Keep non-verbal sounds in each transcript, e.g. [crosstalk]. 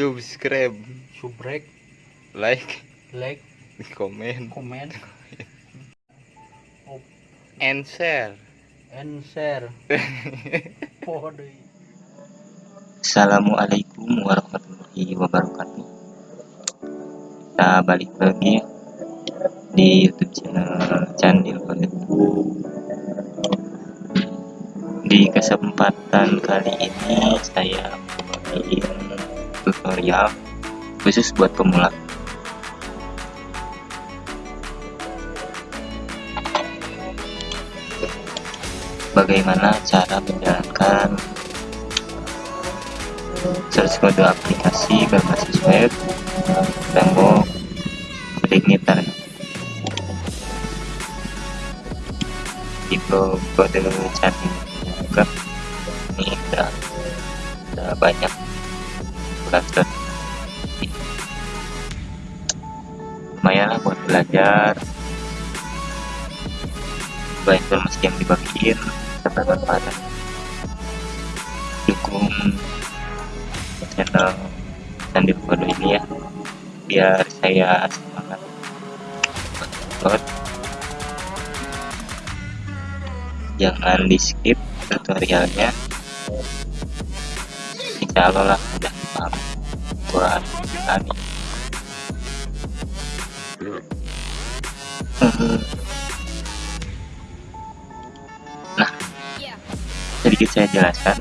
subscribe. Subrek. Like. Like. Comment komen. And share. And share. [laughs] Assalamualaikum warahmatullahi wabarakatuh. Kita balik lagi ya Di youtube channel Candil Konten Di kesempatan kali ini Saya membagiin tutorial Khusus buat pemula. Bagaimana cara menjalankan search kode aplikasi berbasis web tembok igniter itu kode juga. Ini udah, udah banyak belajar lumayan lah buat belajar. Baik informasi yang dibagiin serta bermanfaat dukung channel Sandi Fodo ini ya biar saya semangat. Buat jangan di skip tutorialnya. Insya Allah lah buat kami nah sedikit saya jelaskan.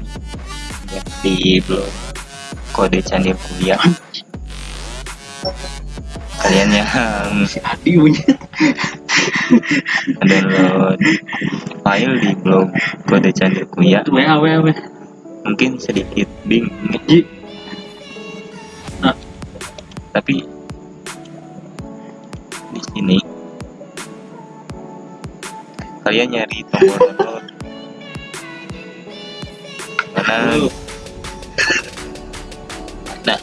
Ya, di blog kode candil kuliah. Kalian yang download file di blog kode candil kuliah. Mungkin sedikit bingung. Tapi di sini kalian nyari tombol download mana nah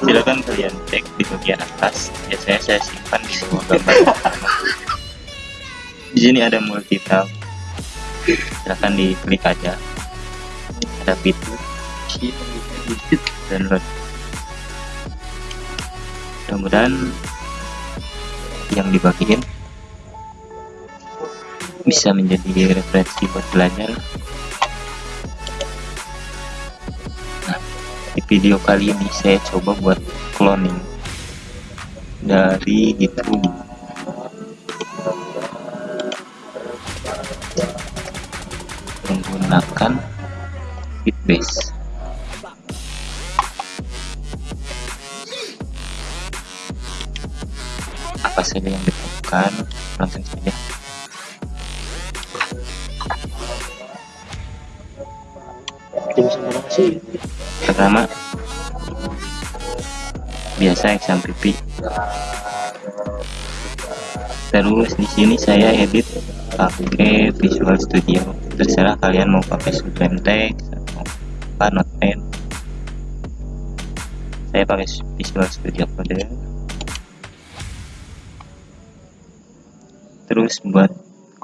silakan kalian cek di bagian atas. Biasanya saya simpan di bawah gambar. Di sini ada multi tab silakan diklik aja. Ada fitur. Download mudah-mudahan yang dibagiin bisa menjadi referensi buat belajar. Nah di video kali ini saya coba buat cloning dari YouTube menggunakan Bitbase saja yang ditemukan langsung saja pertama biasa exam pipi. Terus di sini saya edit pakai Visual Studio. Terserah kalian mau pakai Sublime Text atau apa Notepad saya pakai Visual Studio Code terus buat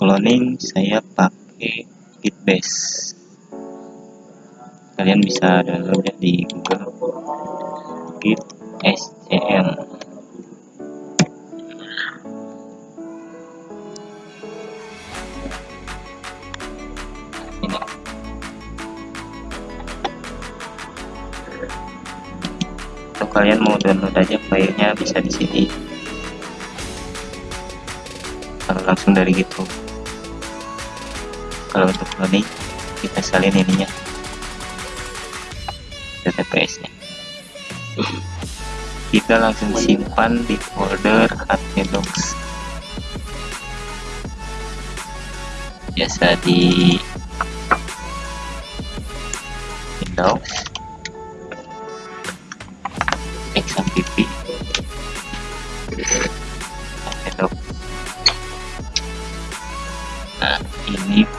cloning saya pakai Gitbase kalian bisa download ya di Google Git SCM ini. Kalian mau download aja filenya bisa di sini kalau langsung dari gitu. Kalau untuk cloning kita salin ininya TTPS nya [laughs] kita langsung simpan di folder htdocs biasa di Windows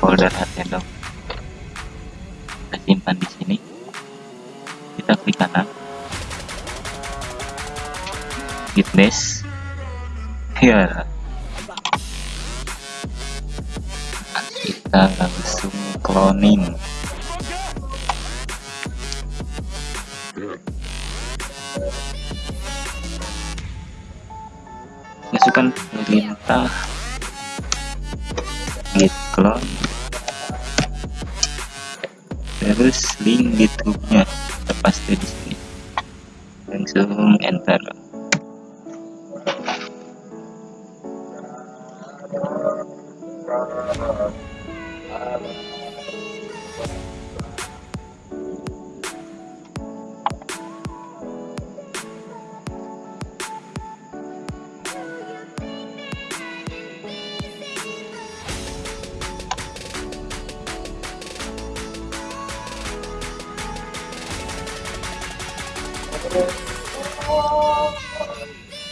folder Nintendo kita simpan di sini. Kita klik kanan. Git mesh ya kita langsung cloning. Masukkan perintah git clone terus link YouTube-nya kita paste di sini. Langsung enter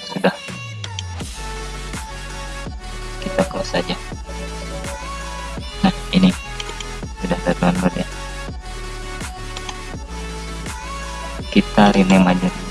sudah. Kita close saja. Nah ini. Sudah terdownload ya. Kita rename aja. rename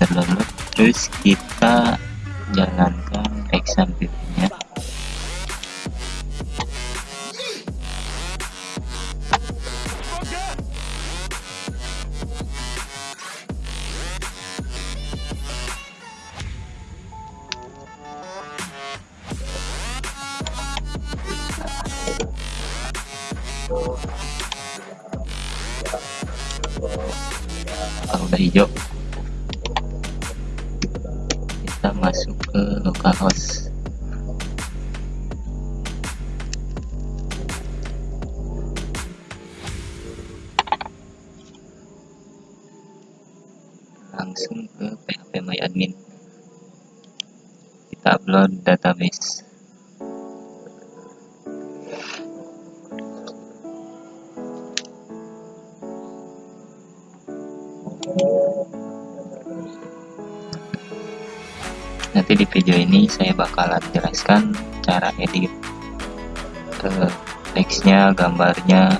terdownload terus kita jalankan exam nya langsung ke PHP My Admin. Kita upload database. Nanti di video ini saya bakalan jelaskan cara edit eh, teksnya gambarnya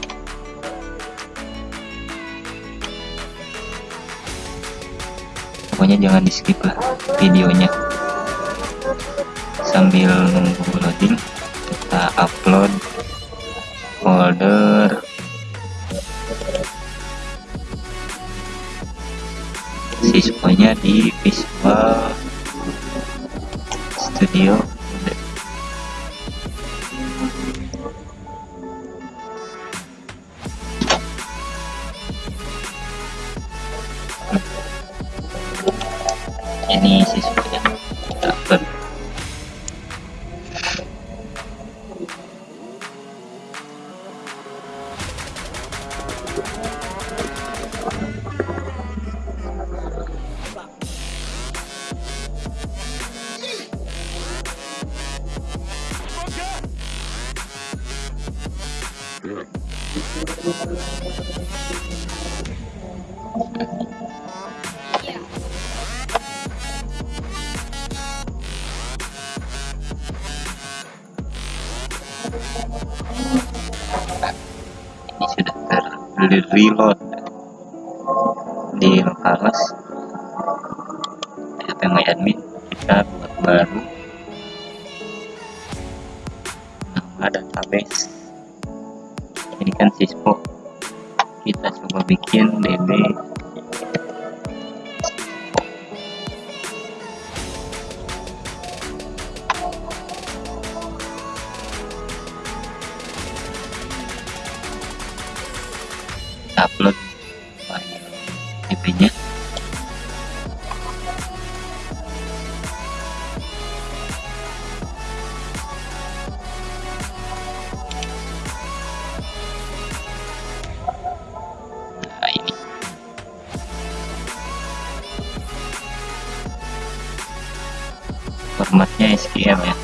pokoknya jangan di skip lah videonya. Sambil nunggu loading kita upload folder. Siswanya di visual studio sudah ter reload. Di localhost PHP My Admin kita buat baru. Nama database ini kan sispo kita coba bikin db db nya nah formatnya SQL ya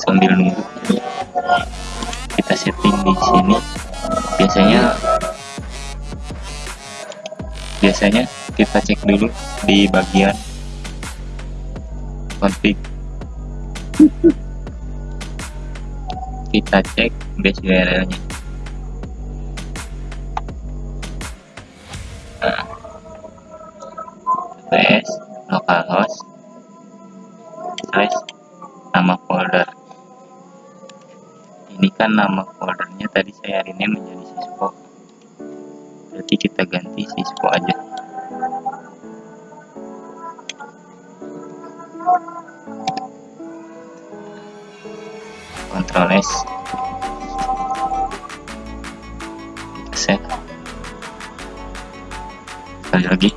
sambil nunggu. Kita setting di sini. Biasanya biasanya kita cek dulu di bagian config. Kita cek base URL nya nah, base localhost kan nama foldernya tadi saya rename menjadi sispo berarti kita ganti sispo aja. Ctrl S. Kita save sekali lagi.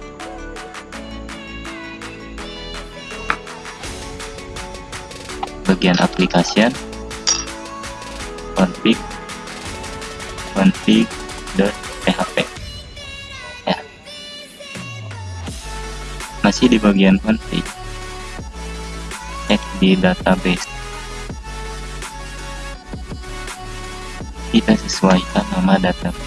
Bagian application config config.php ya. Masih di bagian config cek di database. Kita sesuaikan nama database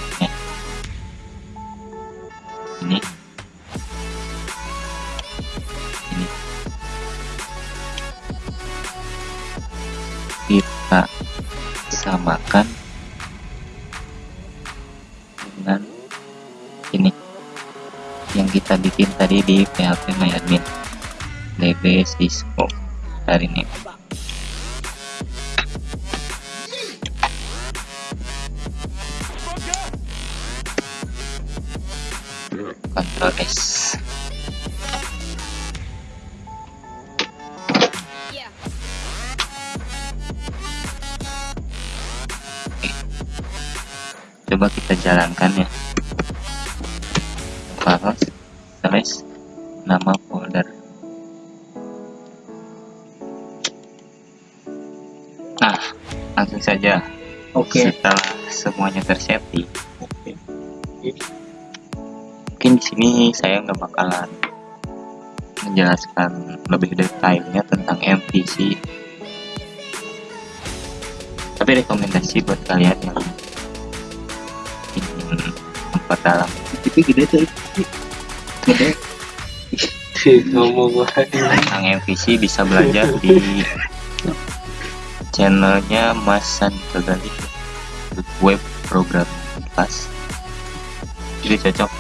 kita bikin tadi di PHP MyAdmin db sysco hari ini. Ctrl S. Coba kita jalankan ya nama folder. Nah langsung saja. Oke. Setelah semuanya tersetting. Oke. Mungkin di sini saya nggak bakalan menjelaskan lebih detailnya tentang MVC tapi rekomendasi buat kalian yang ingin memperdalam. Tapi gede tuh gede tentang MVC bisa belajar di channelnya Mas Sandika Gali web program kelas. Jadi cocok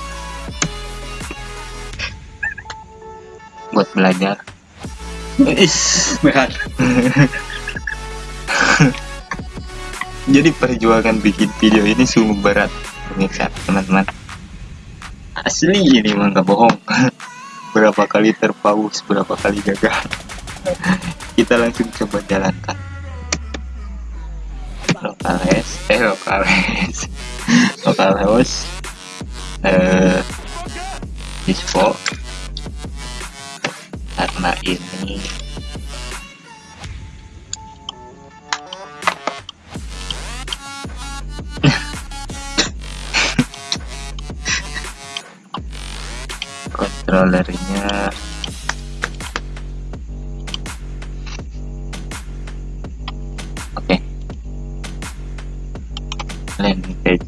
buat belajar. Is. berat jadi perjuangan bikin video ini sungguh berat pemirsa teman-teman. Asli ini mah nggak bohong berapa kali terpaus berapa kali gagal [laughs] kita langsung coba jalankan. Localhost eh localhost [laughs] localhost eh dispo. Karena ini controllernya oke. Landing page.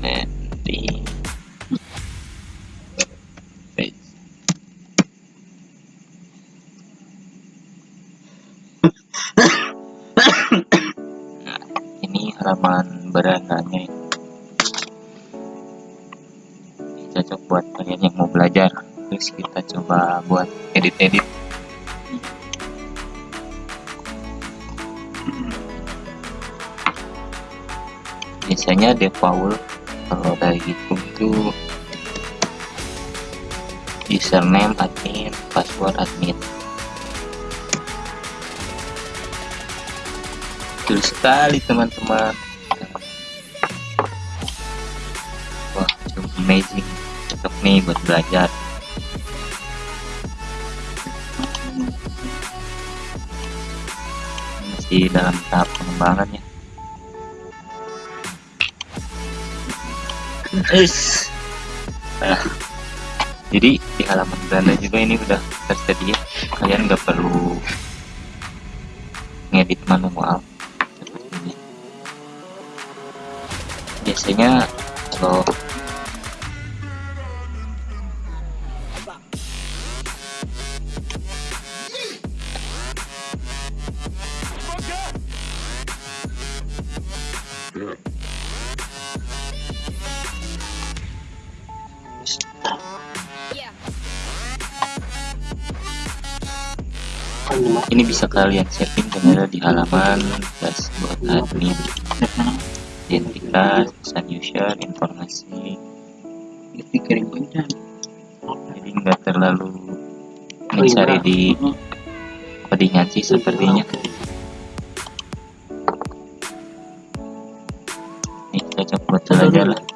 Landing page nah ini halaman berandanya cocok buat kalian yang mau belajar terus kita coba buat edit-edit. Biasanya default kalau dari itu itu username admin password admin. Betul sekali teman-teman. Wah amazing. Cocok nih buat belajar masih dalam tahap pengembangan ya Is. Nah, jadi di halaman Belanda juga ini udah tersedia kalian nggak perlu ngedit manual biasanya kalau bisa kalian setting dengan di halaman dashboard admin. Identitas pesan user informasi. Jadi nggak terlalu mencari di koordinasi sepertinya. Ini cocok buat lah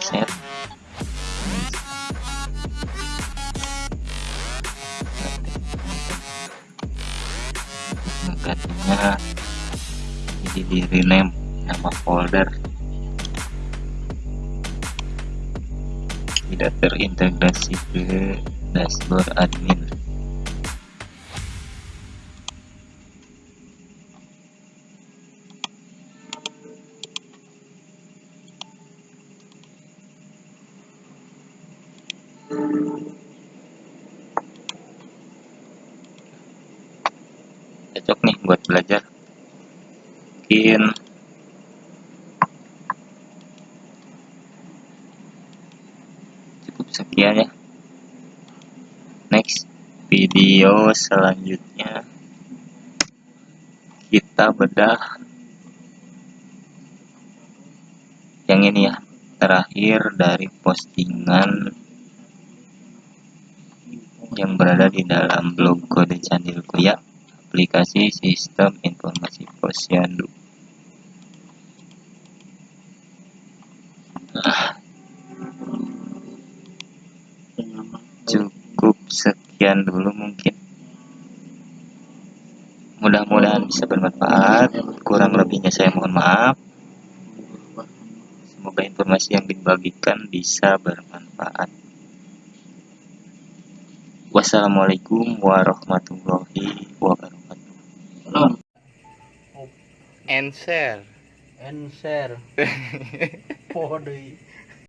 aset menggantinya jadi di rename nama folder. Tidak terintegrasi ke dashboard admin cocok nih buat belajar. Mungkin cukup sekian ya. Next video selanjutnya. Kita bedah yang ini ya terakhir dari postingan yang berada di dalam blog kode Candil Kuya aplikasi sistem informasi posyandu. Cukup sekian dulu mungkin. Mudah-mudahan bisa bermanfaat. Kurang lebihnya saya mohon maaf. Semoga informasi yang dibagikan bisa bermanfaat. Wassalamualaikum warahmatullahi wabarakatuh Salam. And share and share. Podo.